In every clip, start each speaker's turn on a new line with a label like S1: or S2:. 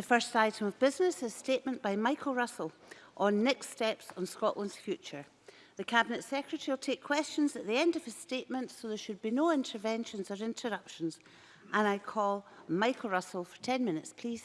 S1: The first item of business is a statement by Michael Russell on next steps on Scotland's future. The Cabinet Secretary will take questions at the end of his statement, so there should be no interventions or interruptions. And I call Michael Russell for 10 minutes, please.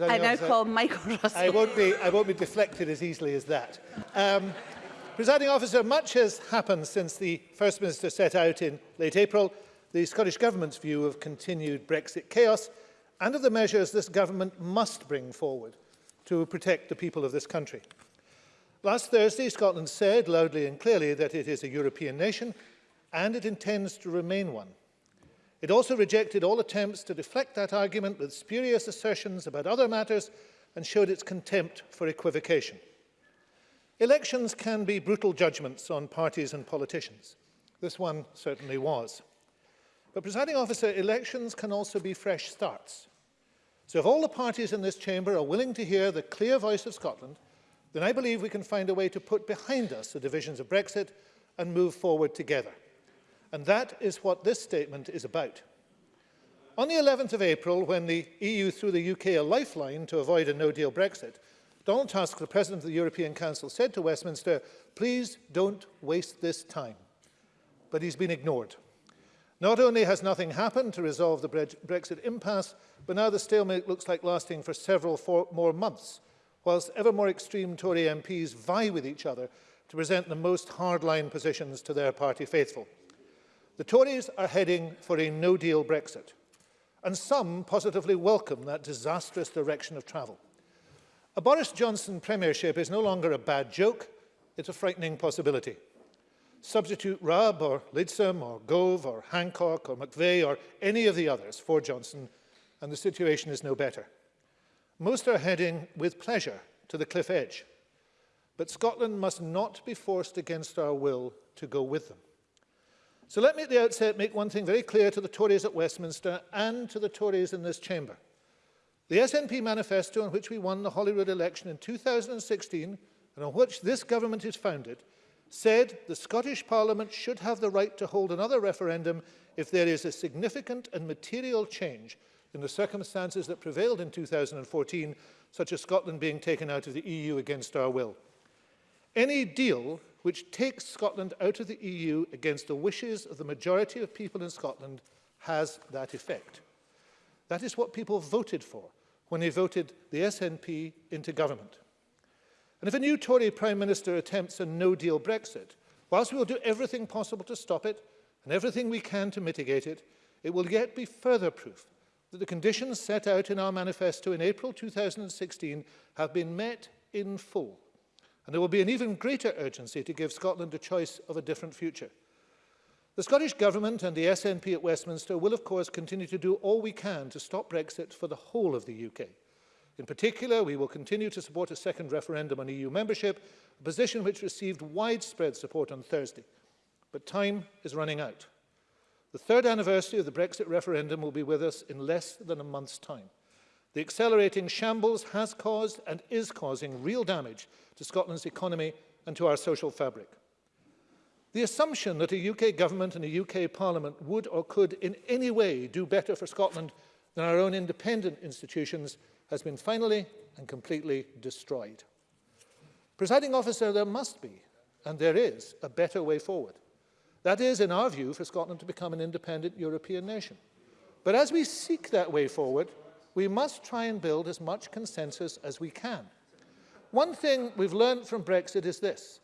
S1: I now call Michael Russell.
S2: I won't, be, I won't be deflected as easily as that. Um, presiding officer, much has happened since the First Minister set out in late April the Scottish Government's view of continued Brexit chaos and of the measures this government must bring forward to protect the people of this country. Last Thursday, Scotland said loudly and clearly that it is a European nation and it intends to remain one. It also rejected all attempts to deflect that argument with spurious assertions about other matters and showed its contempt for equivocation. Elections can be brutal judgments on parties and politicians. This one certainly was. But, presiding officer, elections can also be fresh starts. So if all the parties in this chamber are willing to hear the clear voice of Scotland, then I believe we can find a way to put behind us the divisions of Brexit and move forward together. And that is what this statement is about. On the 11th of April, when the EU threw the UK a lifeline to avoid a no-deal Brexit, Donald Tusk, the President of the European Council, said to Westminster, please don't waste this time. But he's been ignored. Not only has nothing happened to resolve the Brexit impasse, but now the stalemate looks like lasting for several more months, whilst ever more extreme Tory MPs vie with each other to present the most hardline positions to their party faithful. The Tories are heading for a no-deal Brexit, and some positively welcome that disastrous direction of travel. A Boris Johnson premiership is no longer a bad joke, it's a frightening possibility. Substitute Rubb or Lidsom or Gove or Hancock or McVeigh or any of the others for Johnson, and the situation is no better. Most are heading with pleasure to the cliff edge, but Scotland must not be forced against our will to go with them. So let me at the outset make one thing very clear to the Tories at Westminster and to the Tories in this chamber. The SNP manifesto on which we won the Holyrood election in 2016 and on which this government is founded said the Scottish Parliament should have the right to hold another referendum if there is a significant and material change in the circumstances that prevailed in 2014, such as Scotland being taken out of the EU against our will. Any deal which takes Scotland out of the EU against the wishes of the majority of people in Scotland has that effect. That is what people voted for when they voted the SNP into government. And if a new Tory Prime Minister attempts a no-deal Brexit, whilst we will do everything possible to stop it and everything we can to mitigate it, it will yet be further proof that the conditions set out in our manifesto in April 2016 have been met in full. And there will be an even greater urgency to give Scotland a choice of a different future. The Scottish Government and the SNP at Westminster will of course continue to do all we can to stop Brexit for the whole of the UK. In particular, we will continue to support a second referendum on EU membership, a position which received widespread support on Thursday. But time is running out. The third anniversary of the Brexit referendum will be with us in less than a month's time. The accelerating shambles has caused and is causing real damage to Scotland's economy and to our social fabric. The assumption that a UK government and a UK parliament would or could in any way do better for Scotland than our own independent institutions has been finally and completely destroyed. Presiding officer, there must be, and there is, a better way forward. That is, in our view, for Scotland to become an independent European nation. But as we seek that way forward, we must try and build as much consensus as we can. One thing we've learned from Brexit is this.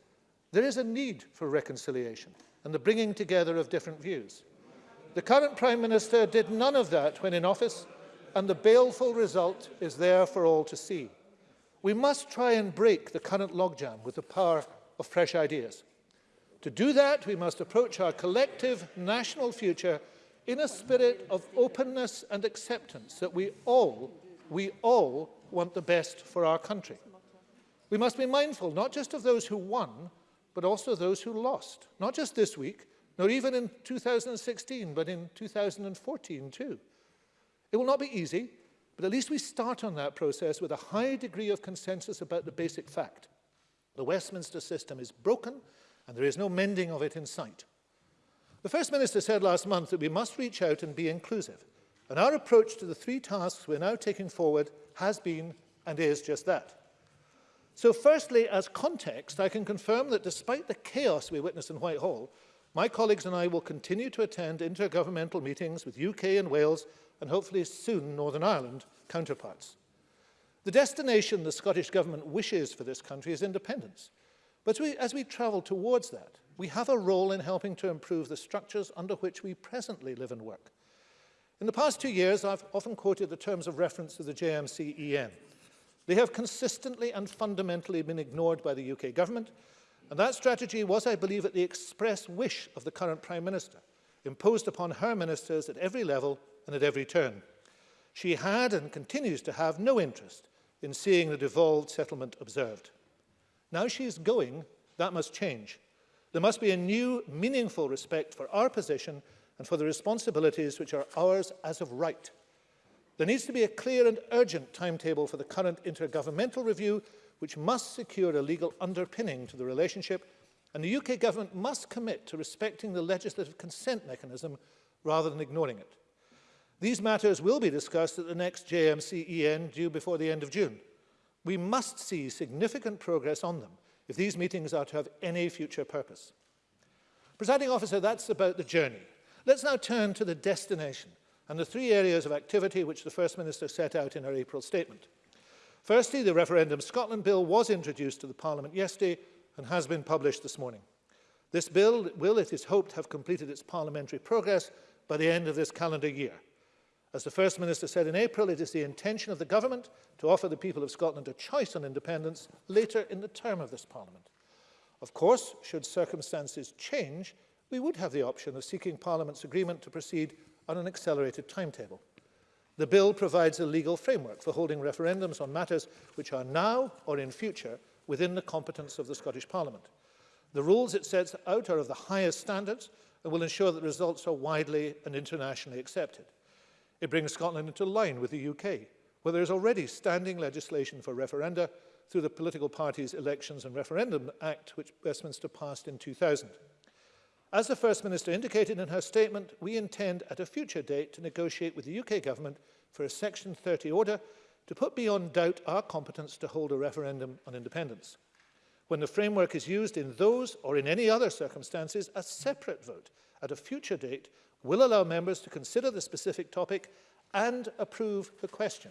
S2: There is a need for reconciliation and the bringing together of different views. The current Prime Minister did none of that when in office, and the baleful result is there for all to see. We must try and break the current logjam with the power of fresh ideas. To do that, we must approach our collective national future in a spirit of openness and acceptance that we all, we all want the best for our country. We must be mindful not just of those who won, but also those who lost, not just this week, nor even in 2016, but in 2014 too. It will not be easy, but at least we start on that process with a high degree of consensus about the basic fact. The Westminster system is broken, and there is no mending of it in sight. The First Minister said last month that we must reach out and be inclusive. And our approach to the three tasks we're now taking forward has been and is just that. So firstly, as context, I can confirm that despite the chaos we witnessed in Whitehall, my colleagues and I will continue to attend intergovernmental meetings with UK and Wales and hopefully soon Northern Ireland counterparts. The destination the Scottish Government wishes for this country is independence. But as we, as we travel towards that, we have a role in helping to improve the structures under which we presently live and work. In the past two years, I've often quoted the terms of reference of the JMCEN. They have consistently and fundamentally been ignored by the UK government, and that strategy was, I believe, at the express wish of the current Prime Minister, imposed upon her ministers at every level and at every turn. She had and continues to have no interest in seeing the devolved settlement observed. Now she is going, that must change. There must be a new, meaningful respect for our position and for the responsibilities which are ours as of right. There needs to be a clear and urgent timetable for the current intergovernmental review, which must secure a legal underpinning to the relationship, and the UK government must commit to respecting the legislative consent mechanism rather than ignoring it. These matters will be discussed at the next JMCEN due before the end of June. We must see significant progress on them, if these meetings are to have any future purpose. Presiding officer, that's about the journey. Let's now turn to the destination and the three areas of activity which the First Minister set out in her April statement. Firstly, the Referendum Scotland Bill was introduced to the Parliament yesterday and has been published this morning. This bill will, it is hoped, have completed its parliamentary progress by the end of this calendar year. As the First Minister said in April, it is the intention of the government to offer the people of Scotland a choice on independence later in the term of this Parliament. Of course, should circumstances change, we would have the option of seeking Parliament's agreement to proceed on an accelerated timetable. The bill provides a legal framework for holding referendums on matters which are now or in future within the competence of the Scottish Parliament. The rules it sets out are of the highest standards and will ensure that results are widely and internationally accepted. It brings Scotland into line with the UK, where there is already standing legislation for referenda through the Political Parties Elections and Referendum Act, which Westminster passed in 2000. As the First Minister indicated in her statement, we intend at a future date to negotiate with the UK government for a Section 30 order to put beyond doubt our competence to hold a referendum on independence. When the framework is used in those or in any other circumstances, a separate vote at a future date will allow members to consider the specific topic and approve the question.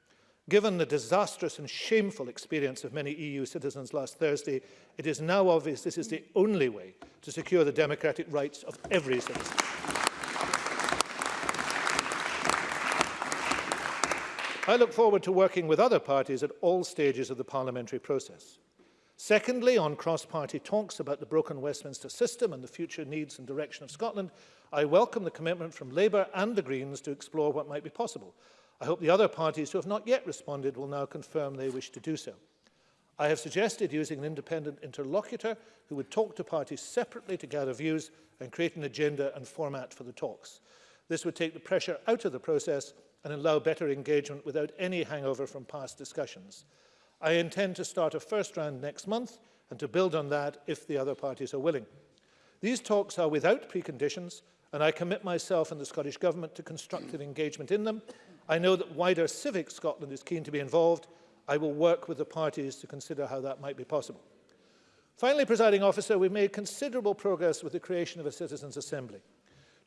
S2: Given the disastrous and shameful experience of many EU citizens last Thursday, it is now obvious this is the only way to secure the democratic rights of every citizen. I look forward to working with other parties at all stages of the parliamentary process. Secondly, on cross-party talks about the broken Westminster system and the future needs and direction of Scotland, I welcome the commitment from Labour and the Greens to explore what might be possible. I hope the other parties who have not yet responded will now confirm they wish to do so. I have suggested using an independent interlocutor who would talk to parties separately to gather views and create an agenda and format for the talks. This would take the pressure out of the process and allow better engagement without any hangover from past discussions. I intend to start a first round next month and to build on that if the other parties are willing. These talks are without preconditions and I commit myself and the Scottish Government to constructive engagement in them I know that wider civic Scotland is keen to be involved. I will work with the parties to consider how that might be possible. Finally, presiding officer, we've made considerable progress with the creation of a citizens' assembly.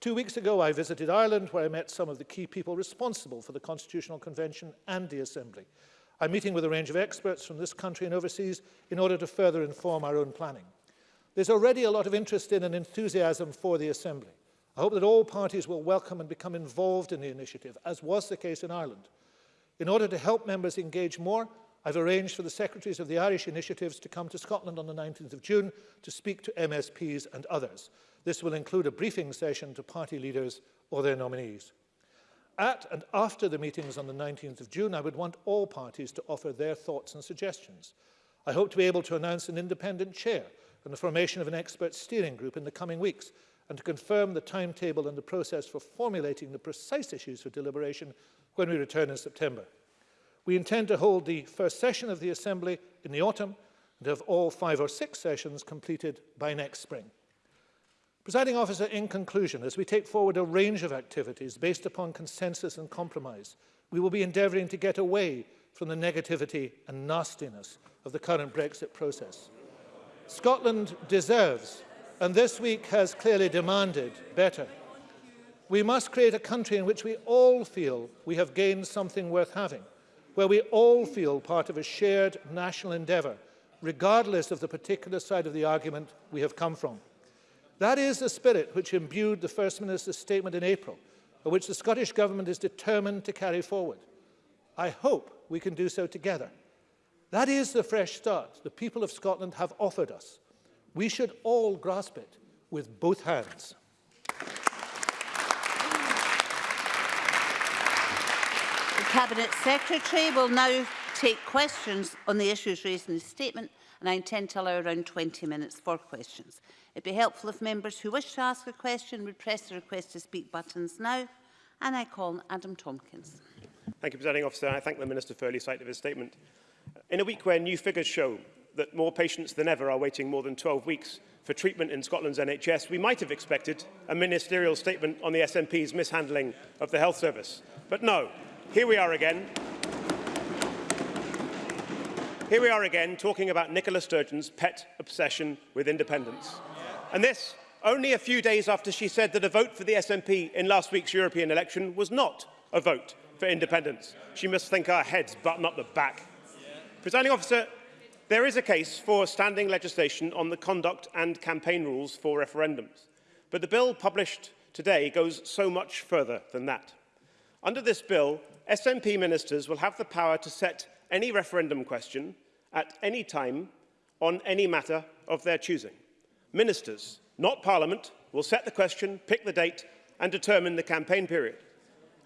S2: Two weeks ago, I visited Ireland, where I met some of the key people responsible for the Constitutional Convention and the Assembly. I'm meeting with a range of experts from this country and overseas in order to further inform our own planning. There's already a lot of interest in and enthusiasm for the Assembly. I hope that all parties will welcome and become involved in the initiative, as was the case in Ireland. In order to help members engage more, I've arranged for the secretaries of the Irish initiatives to come to Scotland on the 19th of June to speak to MSPs and others. This will include a briefing session to party leaders or their nominees. At and after the meetings on the 19th of June, I would want all parties to offer their thoughts and suggestions. I hope to be able to announce an independent chair and the formation of an expert steering group in the coming weeks and to confirm the timetable and the process for formulating the precise issues for deliberation when we return in September. We intend to hold the first session of the Assembly in the autumn and have all five or six sessions completed by next spring. Presiding officer, in conclusion, as we take forward a range of activities based upon consensus and compromise, we will be endeavouring to get away from the negativity and nastiness of the current Brexit process. Scotland deserves and this week has clearly demanded better. We must create a country in which we all feel we have gained something worth having, where we all feel part of a shared national endeavour, regardless of the particular side of the argument we have come from. That is the spirit which imbued the First Minister's statement in April, which the Scottish Government is determined to carry forward. I hope we can do so together. That is the fresh start the people of Scotland have offered us. We should all grasp it with both hands.
S1: The Cabinet Secretary will now take questions on the issues raised in the statement and I intend to allow around 20 minutes for questions. It would be helpful if members who wish to ask a question would press the request to speak buttons now and I call Adam Tompkins.
S3: Thank you, Presiding Officer. I thank the Minister for early sight of his statement. In a week where new figures show that more patients than ever are waiting more than 12 weeks for treatment in Scotland's NHS, we might have expected a ministerial statement on the SNP's mishandling of the health service. But no, here we are again. Here we are again talking about Nicola Sturgeon's pet obsession with independence. And this only a few days after she said that a vote for the SNP in last week's European election was not a vote for independence. She must think our heads, but not the back. Presiding officer, There is a case for standing legislation on the conduct and campaign rules for referendums, but the bill published today goes so much further than that. Under this bill, SNP ministers will have the power to set any referendum question at any time on any matter of their choosing. Ministers, not Parliament, will set the question, pick the date and determine the campaign period.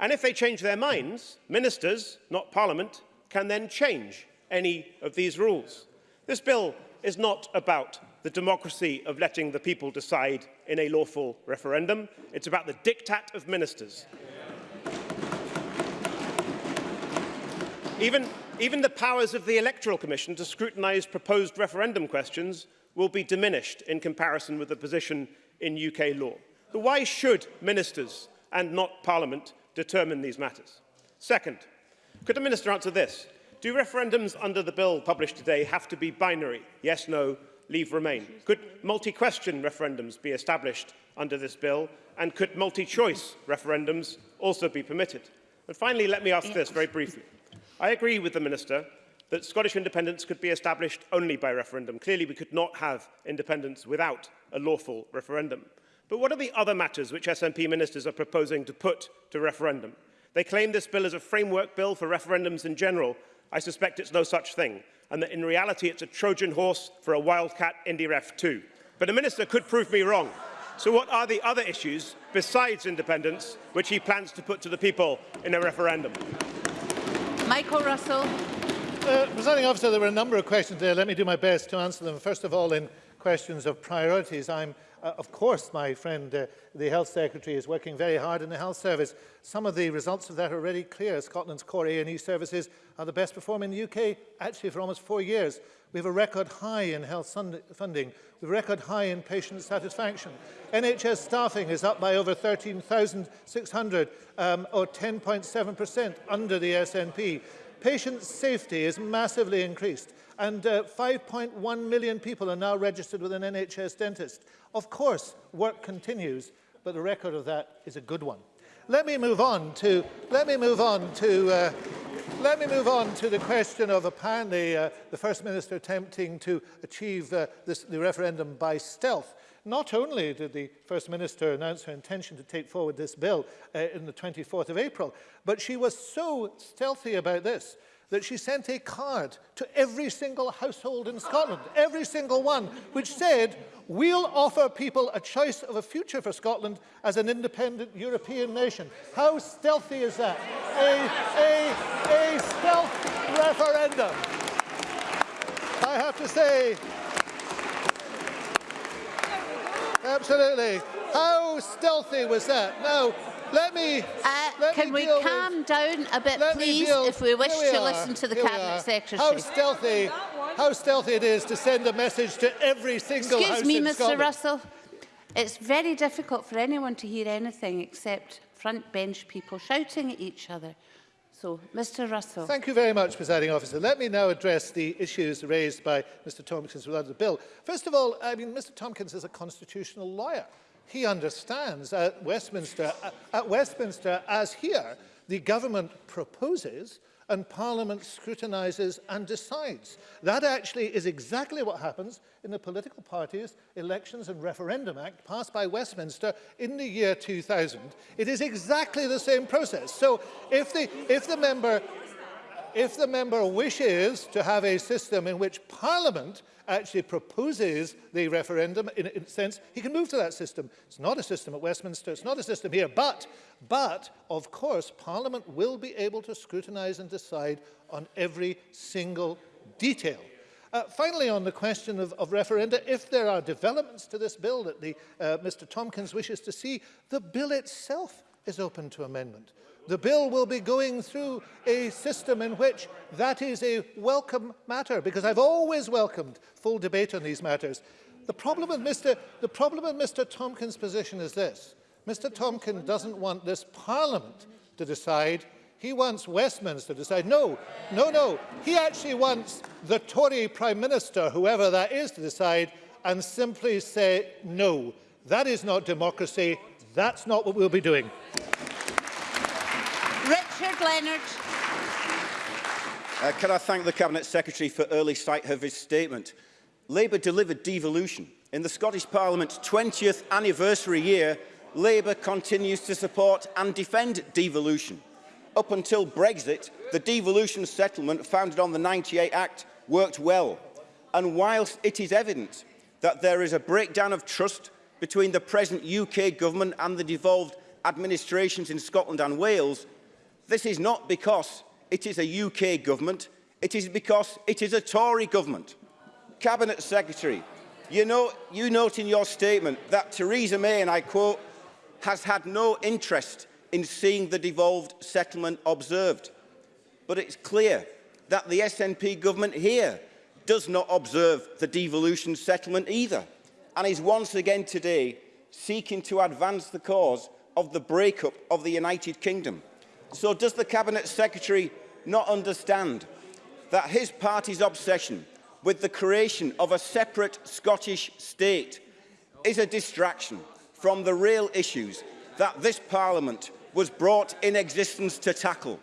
S3: And if they change their minds, ministers, not Parliament, can then change any of these rules. This bill is not about the democracy of letting the people decide in a lawful referendum. It's about the diktat of ministers. Even, even the powers of the Electoral Commission to scrutinise proposed referendum questions will be diminished in comparison with the position in UK law. But why should ministers and not Parliament determine these matters? Second, could the minister answer this? Do referendums under the bill published today have to be binary? Yes, no, leave remain. Could multi-question referendums be established under this bill? And could multi-choice referendums also be permitted? And finally, let me ask this very briefly. I agree with the Minister that Scottish independence could be established only by referendum. Clearly, we could not have independence without a lawful referendum. But what are the other matters which SNP ministers are proposing to put to referendum? They claim this bill is a framework bill for referendums in general, I suspect it's no such thing, and that in reality it's a Trojan horse for a wildcat IndyRef 2. But the Minister could prove me wrong. So what are the other issues besides independence which he plans to put to the people in a referendum?
S1: Michael Russell.
S2: Uh, presenting officer, there were a number of questions there. Let me do my best to answer them. First of all, in questions of priorities, I'm Uh, of course, my friend, uh, the Health Secretary is working very hard in the Health Service. Some of the results of that are already clear. Scotland's core A&E services are the best performing in the UK, actually for almost four years. We have a record high in health funding. We have a record high in patient satisfaction. NHS staffing is up by over 13,600, um, or 10.7% under the SNP. Patient safety is massively increased and uh, 5.1 million people are now registered with an NHS dentist. Of course, work continues, but the record of that is a good one. Let me move on to, let me move on to, uh, let me move on to the question of apparently uh, the First Minister attempting to achieve uh, this, the referendum by stealth. Not only did the First Minister announce her intention to take forward this bill uh, in the 24th of April, but she was so stealthy about this that she sent a card to every single household in Scotland, every single one, which said, we'll offer people a choice of a future for Scotland as an independent European nation. How stealthy is that? A, a, a stealth referendum. I have to say, absolutely. How stealthy was that? Now, Let me.
S1: Uh,
S2: let
S1: can
S2: me
S1: we calm
S2: with,
S1: down a bit, please, if we wish
S2: we
S1: to listen to the
S2: Here
S1: Cabinet Secretary?
S2: How stealthy, how stealthy it is to send a message to every single
S1: Excuse
S2: house
S1: me,
S2: in
S1: Mr.
S2: Scotland.
S1: Russell. It's very difficult for anyone to hear anything except front bench people shouting at each other. So, Mr Russell.
S2: Thank you very much, presiding officer. Let me now address the issues raised by Mr Tompkins regarding the bill. First of all, I mean, Mr Tompkins is a constitutional lawyer he understands at Westminster, at Westminster as here, the government proposes and Parliament scrutinizes and decides. That actually is exactly what happens in the Political Parties Elections and Referendum Act passed by Westminster in the year 2000. It is exactly the same process. So if the, if the member if the member wishes to have a system in which Parliament actually proposes the referendum, in a sense, he can move to that system. It's not a system at Westminster, it's not a system here, but, but of course, Parliament will be able to scrutinise and decide on every single detail. Uh, finally, on the question of, of referenda, if there are developments to this bill that the, uh, Mr Tompkins wishes to see, the bill itself is open to amendment. The bill will be going through a system in which that is a welcome matter, because I've always welcomed full debate on these matters. The problem with Mr, the problem with Mr Tompkins' position is this. Mr Tompkins doesn't want this Parliament to decide. He wants Westminster to decide. No, no, no. He actually wants the Tory Prime Minister, whoever that is, to decide and simply say no. That is not democracy. That's not what we'll be doing.
S1: Mark Leonard.
S4: Uh, can I thank the Cabinet Secretary for early sight of his statement? Labour delivered devolution. In the Scottish Parliament's 20th anniversary year, Labour continues to support and defend devolution. Up until Brexit, the devolution settlement founded on the 98 Act worked well. And whilst it is evident that there is a breakdown of trust between the present UK government and the devolved administrations in Scotland and Wales, This is not because it is a UK government, it is because it is a Tory government. Cabinet Secretary, you, know, you note in your statement that Theresa May, and I quote, has had no interest in seeing the devolved settlement observed. But it's clear that the SNP government here does not observe the devolution settlement either and is once again today seeking to advance the cause of the breakup of the United Kingdom. So does the Cabinet Secretary not understand that his party's obsession with the creation of a separate Scottish state is a distraction from the real issues that this Parliament was brought in existence to tackle?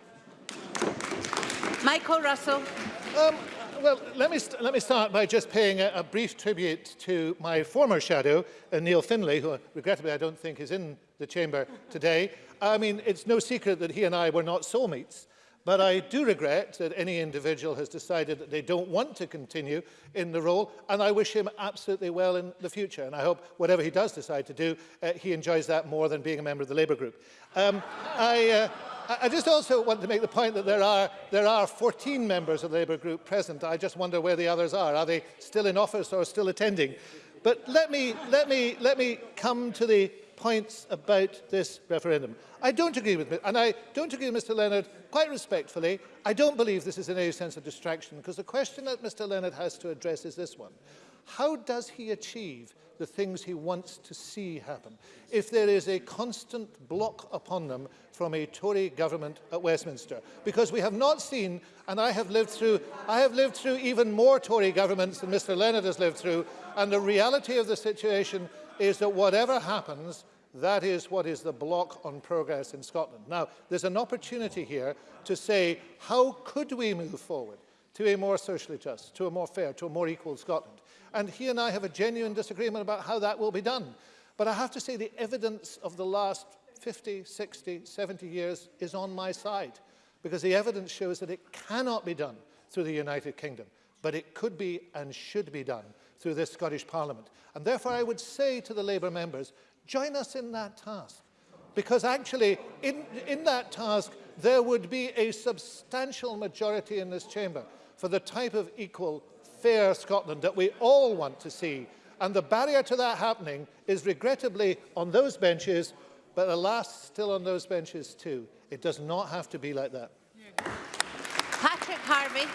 S1: Michael Russell.
S2: Um, well, let me, let me start by just paying a, a brief tribute to my former shadow, uh, Neil Finlay, who uh, regrettably I don't think is in the chamber today. I mean, it's no secret that he and I were not soulmates. But I do regret that any individual has decided that they don't want to continue in the role, and I wish him absolutely well in the future. And I hope whatever he does decide to do, uh, he enjoys that more than being a member of the Labour group. Um, I, uh, I just also want to make the point that there are, there are 14 members of the Labour group present. I just wonder where the others are. Are they still in office or still attending? But let me, let me, let me come to the points about this referendum. I don't agree with, and I don't agree with Mr Leonard quite respectfully. I don't believe this is in any sense a distraction because the question that Mr Leonard has to address is this one. How does he achieve the things he wants to see happen if there is a constant block upon them from a Tory government at Westminster? Because we have not seen, and I have lived through, I have lived through even more Tory governments than Mr Leonard has lived through, and the reality of the situation is that whatever happens, That is what is the block on progress in Scotland. Now, there's an opportunity here to say, how could we move forward to a more socially just, to a more fair, to a more equal Scotland? And he and I have a genuine disagreement about how that will be done. But I have to say the evidence of the last 50, 60, 70 years is on my side because the evidence shows that it cannot be done through the United Kingdom, but it could be and should be done through this Scottish Parliament. And therefore I would say to the Labour members, Join us in that task. Because actually, in, in that task, there would be a substantial majority in this chamber for the type of equal, fair Scotland that we all want to see. And the barrier to that happening is regrettably on those benches, but alas, still on those benches too. It does not have to be like that.
S1: Patrick Harvey.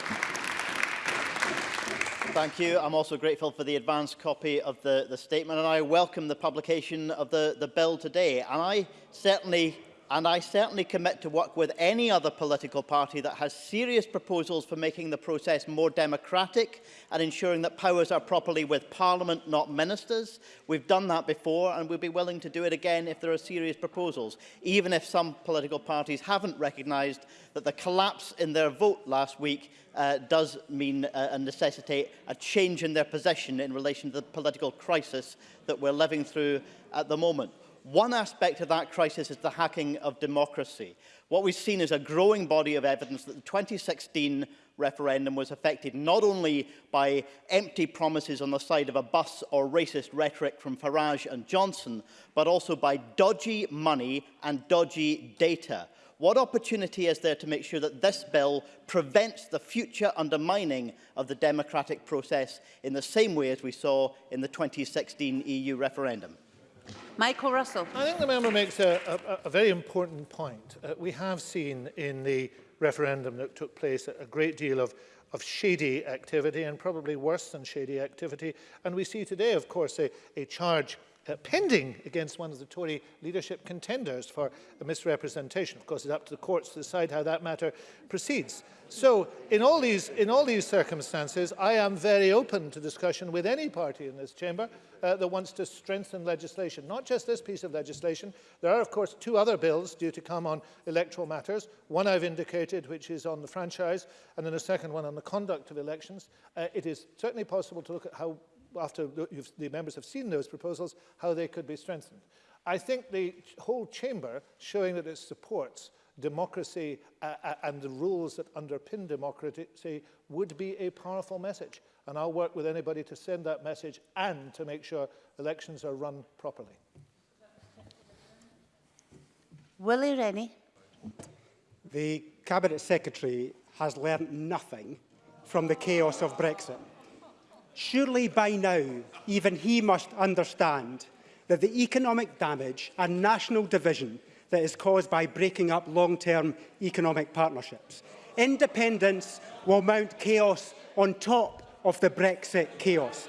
S5: Thank you. I'm also grateful for the advance copy of the, the statement and I welcome the publication of the, the bill today. And I certainly and I certainly commit to work with any other political party that has serious proposals for making the process more democratic and ensuring that powers are properly with Parliament, not ministers. We've done that before and we'll be willing to do it again if there are serious proposals, even if some political parties haven't recognised that the collapse in their vote last week uh, does mean uh, and necessitate a change in their position in relation to the political crisis that we're living through at the moment. One aspect of that crisis is the hacking of democracy. What we've seen is a growing body of evidence that the 2016 referendum was affected not only by empty promises on the side of a bus or racist rhetoric from Farage and Johnson, but also by dodgy money and dodgy data. What opportunity is there to make sure that this bill prevents the future undermining of the democratic process in the same way as we saw in the 2016 EU referendum?
S1: Michael Russell.
S2: I think the member makes a, a, a very important point. Uh, we have seen in the referendum that took place a great deal of of shady activity and probably worse than shady activity. And we see today, of course, a, a charge uh, pending against one of the Tory leadership contenders for a misrepresentation. Of course, it's up to the courts to decide how that matter proceeds. So in all, these, in all these circumstances, I am very open to discussion with any party in this chamber uh, that wants to strengthen legislation, not just this piece of legislation. There are, of course, two other bills due to come on electoral matters. One I've indicated, which is on the franchise, and then a second one on the conduct of elections. Uh, it is certainly possible to look at how after the members have seen those proposals, how they could be strengthened. I think the whole chamber showing that it supports democracy uh, uh, and the rules that underpin democracy would be a powerful message. And I'll work with anybody to send that message and to make sure elections are run properly.
S1: Willie Rennie.
S6: The Cabinet Secretary has learnt nothing from the chaos of Brexit. Surely by now, even he must understand that the economic damage and national division that is caused by breaking up long-term economic partnerships. Independence will mount chaos on top of the Brexit chaos.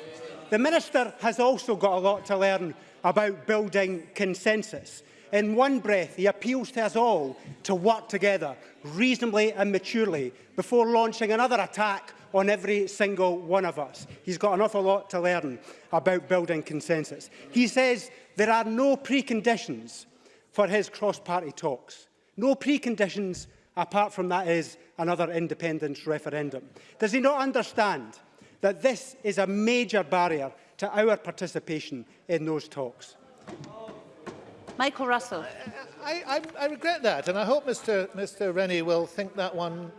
S6: The Minister has also got a lot to learn about building consensus. In one breath, he appeals to us all to work together reasonably and maturely before launching another attack on every single one of us. He's got an awful lot to learn about building consensus. He says there are no preconditions for his cross-party talks. No preconditions apart from that is another independence referendum. Does he not understand that this is a major barrier to our participation in those talks?
S1: Michael Russell.
S2: I, I, I regret that, and I hope Mr, Mr Rennie will think that one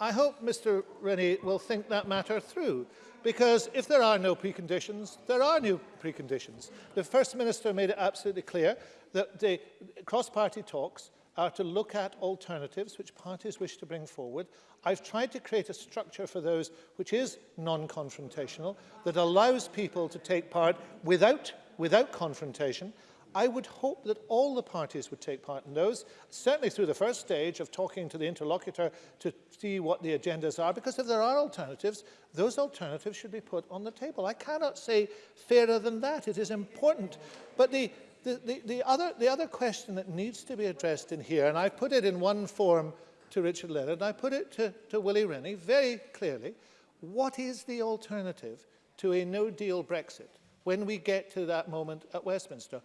S2: I hope Mr Rennie will think that matter through because if there are no preconditions, there are no preconditions. The First Minister made it absolutely clear that the cross-party talks are to look at alternatives which parties wish to bring forward. I've tried to create a structure for those which is non-confrontational, that allows people to take part without, without confrontation, I would hope that all the parties would take part in those, certainly through the first stage of talking to the interlocutor to see what the agendas are, because if there are alternatives, those alternatives should be put on the table. I cannot say fairer than that. It is important. But the, the, the, the, other, the other question that needs to be addressed in here, and I put it in one form to Richard Leonard, and I put it to, to Willie Rennie very clearly, what is the alternative to a no-deal Brexit when we get to that moment at Westminster?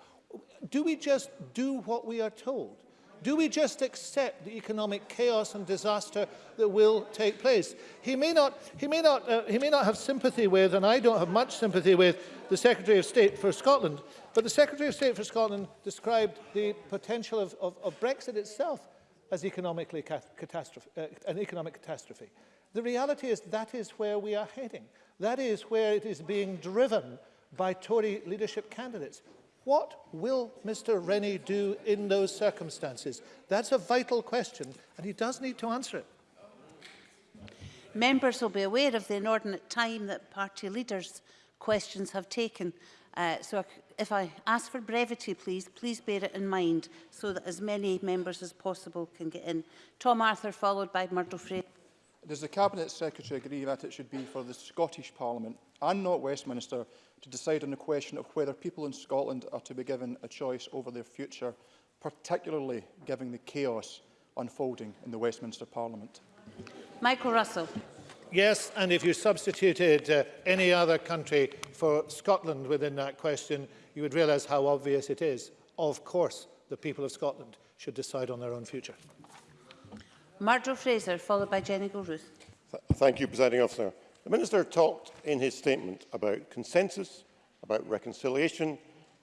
S2: do we just do what we are told? Do we just accept the economic chaos and disaster that will take place? He may not, he may not, uh, he may not have sympathy with, and I don't have much sympathy with, the Secretary of State for Scotland, but the Secretary of State for Scotland described the potential of, of, of Brexit itself as economically catastrophe, uh, an economic catastrophe. The reality is that is where we are heading. That is where it is being driven by Tory leadership candidates. What will Mr Rennie do in those circumstances? That's a vital question and he does need to answer it.
S1: Members will be aware of the inordinate time that party leaders' questions have taken. Uh, so if I ask for brevity, please, please bear it in mind so that as many members as possible can get in. Tom Arthur, followed by Murdo Fraser.
S7: Does the Cabinet Secretary agree that it should be for the Scottish Parliament and not Westminster to decide on the question of whether people in Scotland are to be given a choice over their future, particularly given the chaos unfolding in the Westminster Parliament?
S1: Michael Russell.
S2: Yes, and if you substituted uh, any other country for Scotland within that question, you would realise how obvious it is. Of course, the people of Scotland should decide on their own future.
S1: Marjo Fraser, followed by Jenny Gilruth.
S8: thank you, Presiding Officer. The Minister talked in his statement about consensus, about reconciliation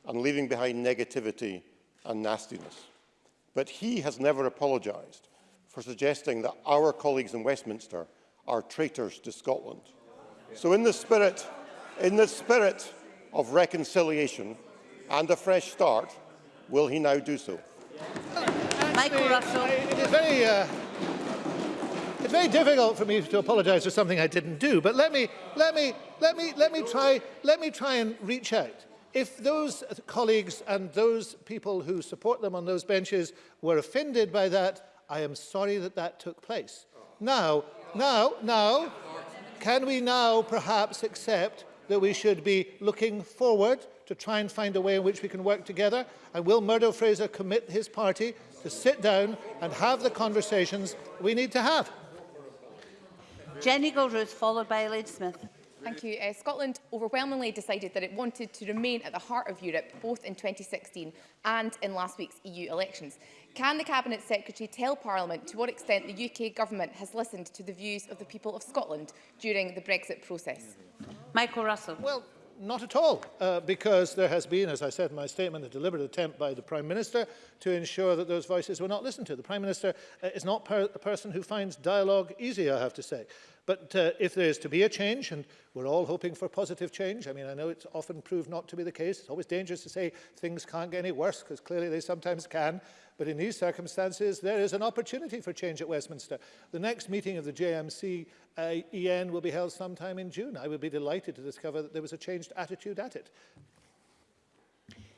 S8: and leaving behind negativity and nastiness. But he has never apologised for suggesting that our colleagues in Westminster are traitors to Scotland. So in the spirit, in the spirit of reconciliation and a fresh start, will he now do so?
S1: Michael Russell.
S2: It is very, uh, it's very difficult for me to apologise for something I didn't do, but let me, let me, let me, let me try, let me try and reach out. If those colleagues and those people who support them on those benches were offended by that, I am sorry that that took place. Now, now, now, can we now perhaps accept that we should be looking forward to try and find a way in which we can work together? And will Murdo Fraser commit his party to sit down and have the conversations we need to have.
S1: Jenny Goldruth, followed by Elaine Smith.
S9: Thank you. Uh, Scotland overwhelmingly decided that it wanted to remain at the heart of Europe, both in 2016 and in last week's EU elections. Can the Cabinet Secretary tell Parliament to what extent the UK Government has listened to the views of the people of Scotland during the Brexit process?
S1: Michael Russell.
S2: Well, not at all, uh, because there has been, as I said in my statement, a deliberate attempt by the Prime Minister to ensure that those voices were not listened to. The Prime Minister uh, is not per a person who finds dialogue easy, I have to say. But uh, if there is to be a change, and we're all hoping for positive change, I mean, I know it's often proved not to be the case. It's always dangerous to say things can't get any worse, because clearly they sometimes can. But in these circumstances, there is an opportunity for change at Westminster. The next meeting of the JMC uh, EN will be held sometime in June. I would be delighted to discover that there was a changed attitude at it.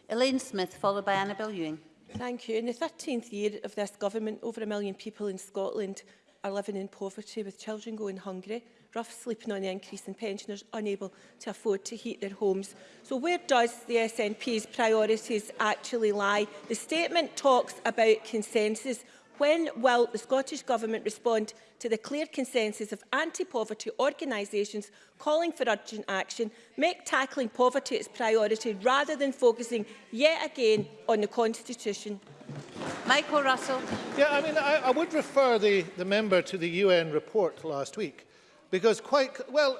S1: Elaine Smith, followed by Annabel Ewing.
S10: Thank you. In the 13th year of this government, over a million people in Scotland are living in poverty, with children going hungry rough sleeping on the increase in pensioners unable to afford to heat their homes. So where does the SNP's priorities actually lie? The statement talks about consensus. When will the Scottish Government respond to the clear consensus of anti-poverty organisations calling for urgent action, make tackling poverty its priority rather than focusing yet again on the Constitution?
S1: Michael Russell.
S2: Yeah, I mean, I, I would refer the, the member to the UN report last week, Because quite, well,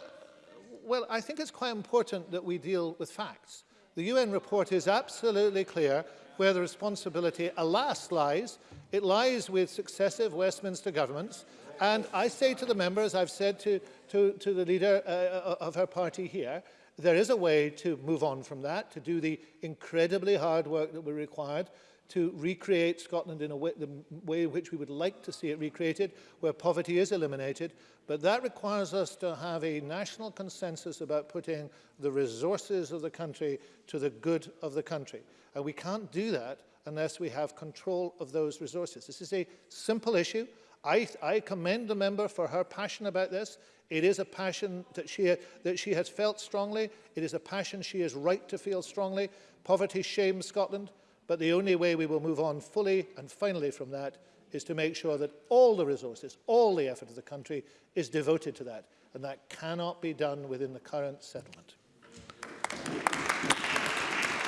S2: well, I think it's quite important that we deal with facts. The UN report is absolutely clear where the responsibility, alas, lies. It lies with successive Westminster governments. And I say to the members, I've said to, to, to the leader uh, uh of her party here, there is a way to move on from that, to do the incredibly hard work that we required to recreate Scotland in a way, the way which we would like to see it recreated, where poverty is eliminated. But that requires us to have a national consensus about putting the resources of the country to the good of the country. And we can't do that unless we have control of those resources. This is a simple issue. I, I commend the member for her passion about this. It is a passion that she, that she has felt strongly. It is a passion she is right to feel strongly. Poverty shames Scotland. But the only way we will move on fully and finally from that is to make sure that all the resources, all the effort of the country is devoted to that. And that cannot be done within the current settlement.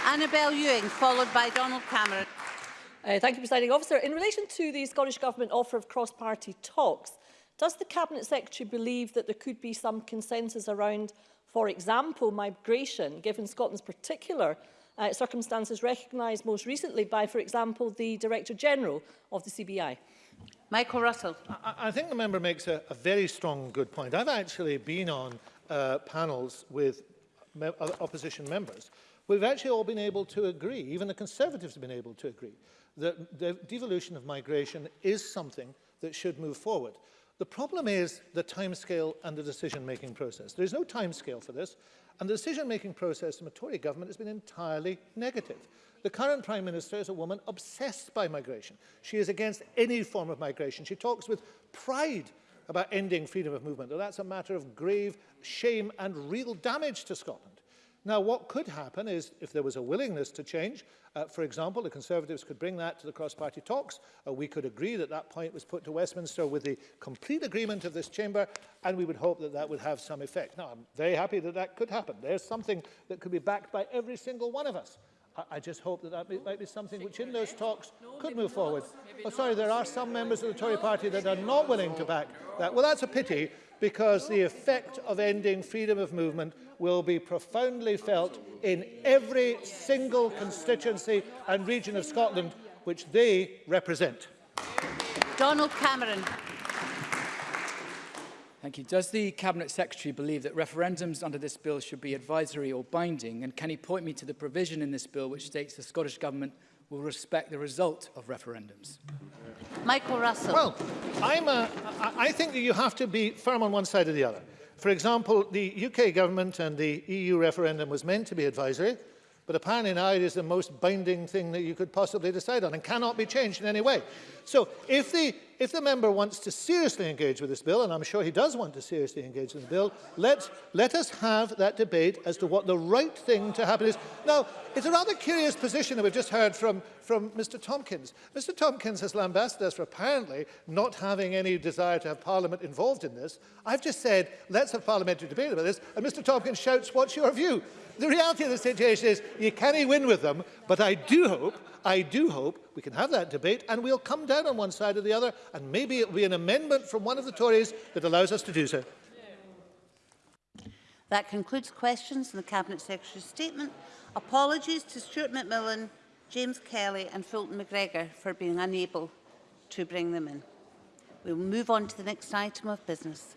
S1: Annabel Ewing, followed by Donald Cameron.
S11: Uh, thank you, Presiding Officer. In relation to the Scottish Government offer of cross-party talks, does the Cabinet Secretary believe that there could be some consensus around, for example, migration, given Scotland's particular uh, circumstances recognised most recently by, for example, the Director General of the CBI.
S1: Michael Russell.
S2: I, I think the member makes a, a very strong good point. I've actually been on uh, panels with me opposition members. We've actually all been able to agree, even the Conservatives have been able to agree, that the devolution of migration is something that should move forward. The problem is the timescale and the decision-making process. There is no timescale for this. And the decision-making process from a Tory government has been entirely negative. The current Prime Minister is a woman obsessed by migration. She is against any form of migration. She talks with pride about ending freedom of movement. Though that's a matter of grave shame and real damage to Scotland. Now, what could happen is if there was a willingness to change, uh, for example, the Conservatives could bring that to the cross-party talks. Uh, we could agree that that point was put to Westminster with the complete agreement of this chamber, and we would hope that that would have some effect. Now, I'm very happy that that could happen. There's something that could be backed by every single one of us. I, I just hope that that be, might be something which in those talks could move forward. Oh, sorry, there are some members of the Tory party that are not willing to back that. Well, that's a pity because the effect of ending freedom of movement will be profoundly felt in every single constituency and region of Scotland which they represent.
S1: Donald Cameron.
S12: Thank you. Does the Cabinet Secretary believe that referendums under this bill should be advisory or binding? And can he point me to the provision in this bill which states the Scottish Government will respect the result of referendums.
S1: Michael Russell.
S2: Well, I'm a, I think that you have to be firm on one side or the other. For example, the UK government and the EU referendum was meant to be advisory, but apparently now it is the most binding thing that you could possibly decide on and cannot be changed in any way. So if the if the member wants to seriously engage with this bill, and I'm sure he does want to seriously engage with the bill, let's, let us have that debate as to what the right thing to happen is. Now, it's a rather curious position that we've just heard from, from Mr Tompkins. Mr Tompkins has lambasted us for apparently not having any desire to have Parliament involved in this. I've just said, let's have parliamentary debate about this, and Mr Tompkins shouts, what's your view? The reality of the situation is you can't win with them, but I do hope I do hope we can have that debate and we'll come down on one side or the other and maybe it will be an amendment from one of the Tories that allows us to do so.
S1: That concludes questions and the Cabinet Secretary's statement. Apologies to Stuart McMillan, James Kelly and Fulton McGregor for being unable to bring them in. We will move on to the next item of business.